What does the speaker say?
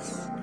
peace.